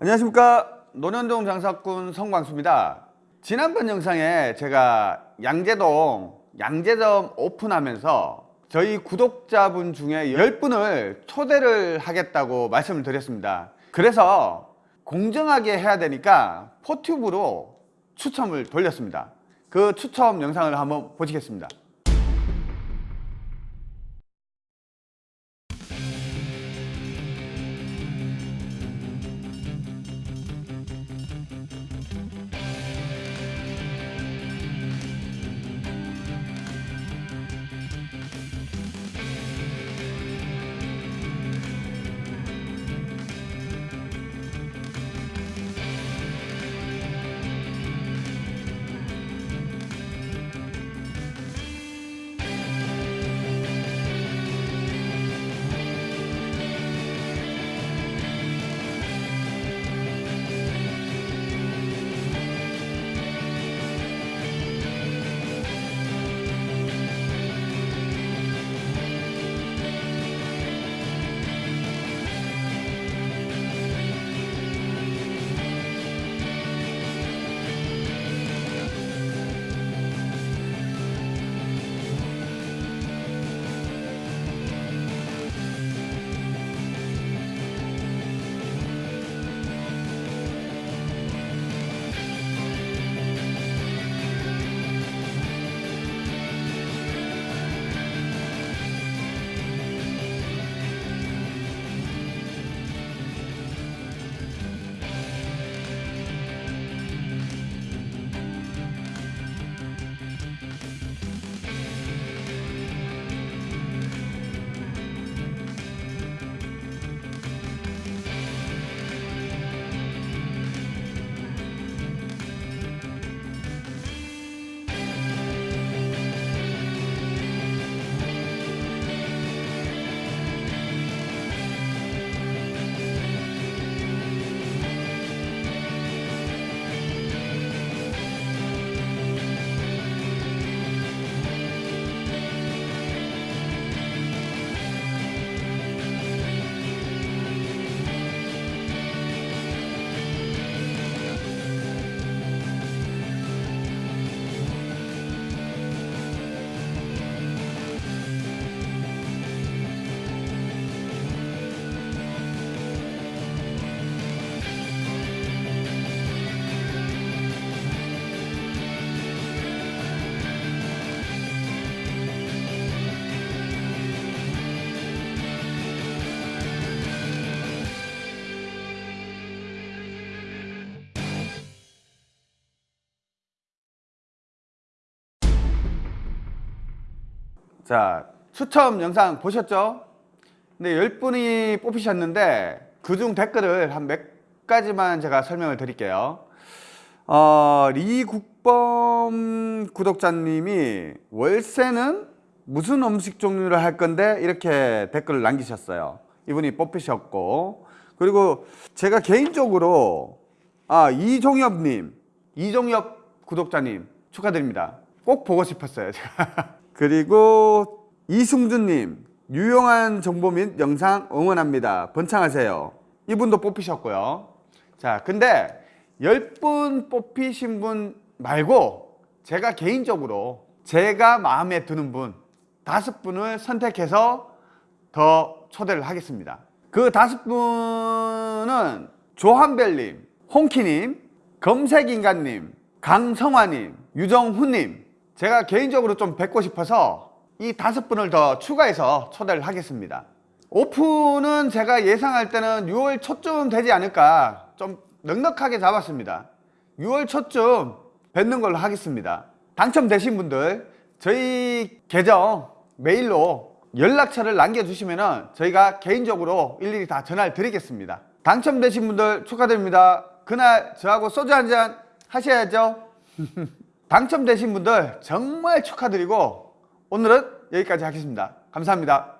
안녕하십니까. 노년동 장사꾼 성광수입니다. 지난번 영상에 제가 양재동 양재점 오픈하면서 저희 구독자분 중에 10분을 초대를 하겠다고 말씀을 드렸습니다. 그래서 공정하게 해야 되니까 포튜브로 추첨을 돌렸습니다. 그 추첨 영상을 한번 보시겠습니다 자 추첨 영상 보셨죠? 근데 10분이 뽑히셨는데 그중 댓글을 한 몇 가지만 제가 설명을 드릴게요. 어, 리국범 구독자님이 월세는 무슨 음식 종류를 할 건데 이렇게 댓글을 남기셨어요. 이분이 뽑히셨고. 그리고 제가 개인적으로 아 이종엽님 이종엽 구독자님 축하드립니다 꼭 보고 싶었어요 제가. 그리고 이승준님 유용한 정보 및 영상 응원합니다. 번창하세요. 이분도 뽑히셨고요. 자 근데 10분 뽑히신 분 말고 제가 개인적으로 제가 마음에 드는 분 다섯 분을 선택해서 더 초대를 하겠습니다. 그 다섯 분은 조한별님, 홍키님, 검색인간님, 강성화님, 유정훈님 제가 개인적으로 좀 뵙고 싶어서 이 다섯 분을 더 추가해서 초대를 하겠습니다. 오픈은 제가 예상할 때는 6월 초쯤 되지 않을까 좀 넉넉하게 잡았습니다. 6월 초쯤 뵙는 걸로 하겠습니다. 당첨되신 분들 저희 계정 메일로 연락처를 남겨주시면 저희가 개인적으로 일일이 다 전화를 드리겠습니다. 당첨되신 분들 축하드립니다. 그날 저하고 소주 한 잔 하셔야죠 당첨되신 분들 정말 축하드리고 오늘은 여기까지 하겠습니다. 감사합니다